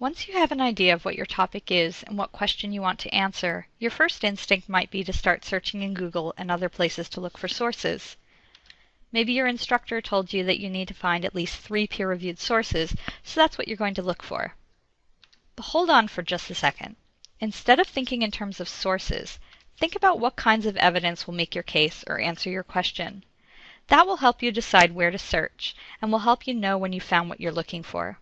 Once you have an idea of what your topic is and what question you want to answer, your first instinct might be to start searching in Google and other places to look for sources. Maybe your instructor told you that you need to find at least three peer reviewed sources, so that's what you're going to look for. But hold on for just a second. Instead of thinking in terms of sources, think about what kinds of evidence will make your case or answer your question. That will help you decide where to search and will help you know when you found what you're looking for.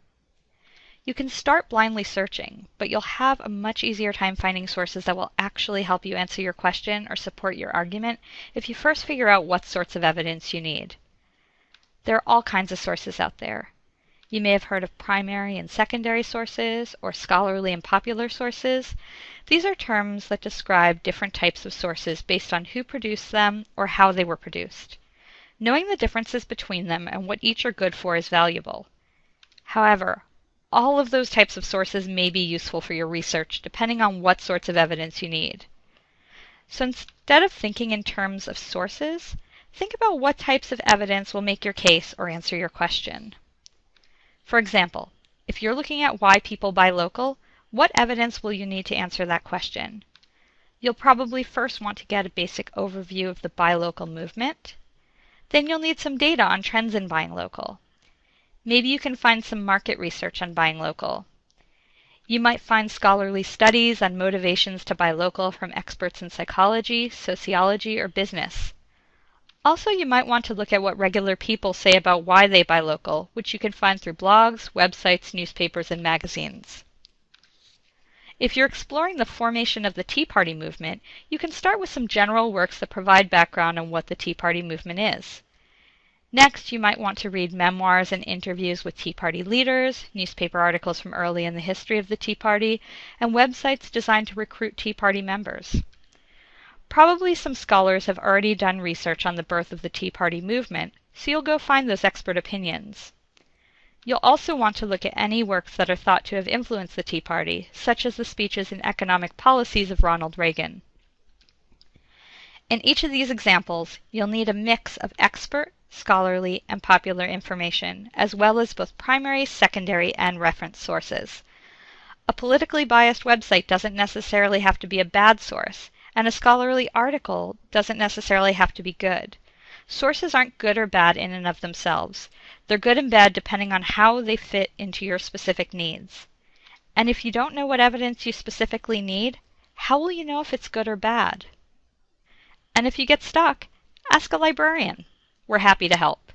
You can start blindly searching, but you'll have a much easier time finding sources that will actually help you answer your question or support your argument if you first figure out what sorts of evidence you need. There are all kinds of sources out there. You may have heard of primary and secondary sources, or scholarly and popular sources. These are terms that describe different types of sources based on who produced them or how they were produced. Knowing the differences between them and what each are good for is valuable. However, all of those types of sources may be useful for your research depending on what sorts of evidence you need. So instead of thinking in terms of sources, think about what types of evidence will make your case or answer your question. For example, if you're looking at why people buy local, what evidence will you need to answer that question? You'll probably first want to get a basic overview of the buy local movement. Then you'll need some data on trends in buying local. Maybe you can find some market research on buying local. You might find scholarly studies on motivations to buy local from experts in psychology, sociology, or business. Also, you might want to look at what regular people say about why they buy local, which you can find through blogs, websites, newspapers, and magazines. If you're exploring the formation of the Tea Party movement, you can start with some general works that provide background on what the Tea Party movement is. Next, you might want to read memoirs and interviews with Tea Party leaders, newspaper articles from early in the history of the Tea Party, and websites designed to recruit Tea Party members. Probably some scholars have already done research on the birth of the Tea Party movement, so you'll go find those expert opinions. You'll also want to look at any works that are thought to have influenced the Tea Party, such as the speeches and economic policies of Ronald Reagan. In each of these examples, you'll need a mix of expert, scholarly, and popular information, as well as both primary, secondary, and reference sources. A politically biased website doesn't necessarily have to be a bad source, and a scholarly article doesn't necessarily have to be good. Sources aren't good or bad in and of themselves. They're good and bad depending on how they fit into your specific needs. And if you don't know what evidence you specifically need, how will you know if it's good or bad? And if you get stuck, ask a librarian. We're happy to help.